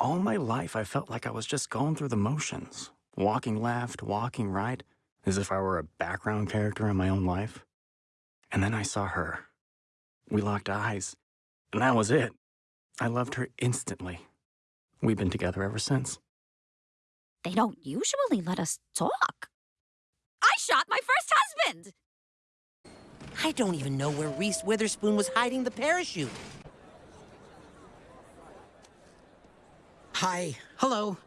All my life, I felt like I was just going through the motions, walking left, walking right, as if I were a background character in my own life. And then I saw her. We locked eyes, and that was it. I loved her instantly. We've been together ever since. They don't usually let us talk. I shot my first husband! I don't even know where Reese Witherspoon was hiding the parachute. Hi. Hello.